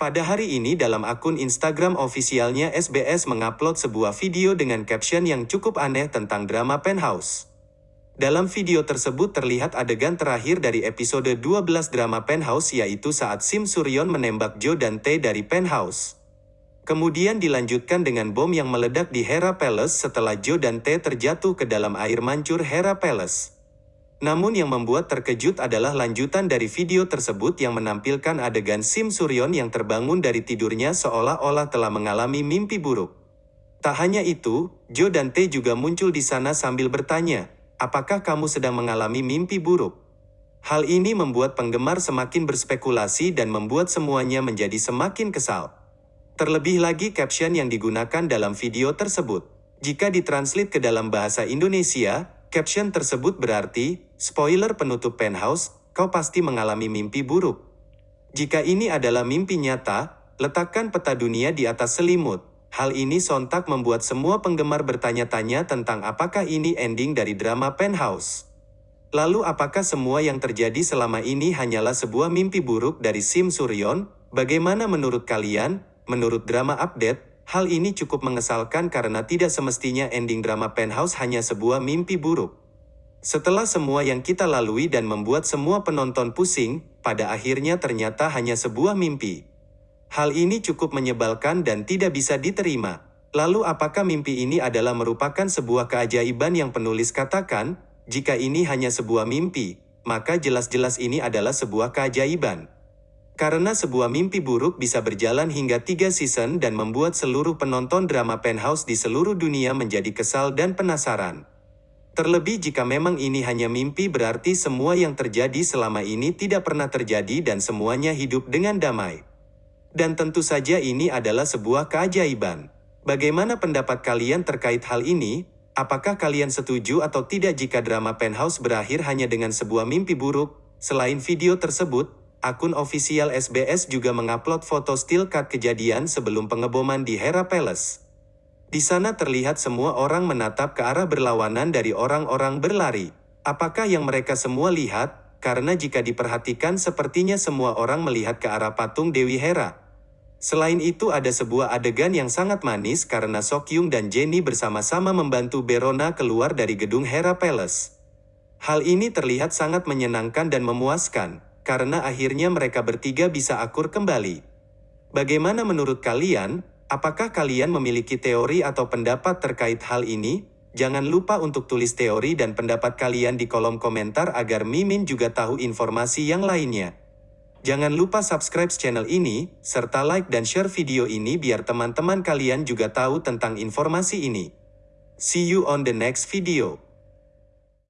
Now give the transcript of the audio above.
Pada hari ini dalam akun Instagram ofisialnya SBS mengupload sebuah video dengan caption yang cukup aneh tentang drama Penthouse. Dalam video tersebut terlihat adegan terakhir dari episode 12 drama Penthouse yaitu saat Sim Suryon menembak Joe dan Tae dari Penthouse. Kemudian dilanjutkan dengan bom yang meledak di Hera Palace setelah Joe dan Tae terjatuh ke dalam air mancur Hera Palace. Namun yang membuat terkejut adalah lanjutan dari video tersebut yang menampilkan adegan Sim Suryon yang terbangun dari tidurnya seolah-olah telah mengalami mimpi buruk. Tak hanya itu, Joe dan Tae juga muncul di sana sambil bertanya, apakah kamu sedang mengalami mimpi buruk? Hal ini membuat penggemar semakin berspekulasi dan membuat semuanya menjadi semakin kesal. Terlebih lagi caption yang digunakan dalam video tersebut. Jika ditranslate ke dalam bahasa Indonesia, caption tersebut berarti, spoiler penutup penthouse, kau pasti mengalami mimpi buruk. Jika ini adalah mimpi nyata, letakkan peta dunia di atas selimut. Hal ini sontak membuat semua penggemar bertanya-tanya tentang apakah ini ending dari drama Penthouse. Lalu apakah semua yang terjadi selama ini hanyalah sebuah mimpi buruk dari Sim Suryon? Bagaimana menurut kalian? Menurut drama update, hal ini cukup mengesalkan karena tidak semestinya ending drama Penthouse hanya sebuah mimpi buruk. Setelah semua yang kita lalui dan membuat semua penonton pusing, pada akhirnya ternyata hanya sebuah mimpi. Hal ini cukup menyebalkan dan tidak bisa diterima. Lalu apakah mimpi ini adalah merupakan sebuah keajaiban yang penulis katakan, jika ini hanya sebuah mimpi, maka jelas-jelas ini adalah sebuah keajaiban. Karena sebuah mimpi buruk bisa berjalan hingga tiga season dan membuat seluruh penonton drama Penthouse di seluruh dunia menjadi kesal dan penasaran. Terlebih jika memang ini hanya mimpi berarti semua yang terjadi selama ini tidak pernah terjadi dan semuanya hidup dengan damai. Dan tentu saja ini adalah sebuah keajaiban. Bagaimana pendapat kalian terkait hal ini? Apakah kalian setuju atau tidak jika drama Penthouse berakhir hanya dengan sebuah mimpi buruk? Selain video tersebut, akun ofisial SBS juga mengupload foto still cut kejadian sebelum pengeboman di Hera Palace. Di sana terlihat semua orang menatap ke arah berlawanan dari orang-orang berlari. Apakah yang mereka semua lihat? Karena jika diperhatikan sepertinya semua orang melihat ke arah patung Dewi Hera. Selain itu ada sebuah adegan yang sangat manis karena Sokyung dan Jenny bersama-sama membantu Berona keluar dari gedung Hera Palace. Hal ini terlihat sangat menyenangkan dan memuaskan, karena akhirnya mereka bertiga bisa akur kembali. Bagaimana menurut kalian? Apakah kalian memiliki teori atau pendapat terkait hal ini? Jangan lupa untuk tulis teori dan pendapat kalian di kolom komentar agar Mimin juga tahu informasi yang lainnya. Jangan lupa subscribe channel ini, serta like dan share video ini biar teman-teman kalian juga tahu tentang informasi ini. See you on the next video.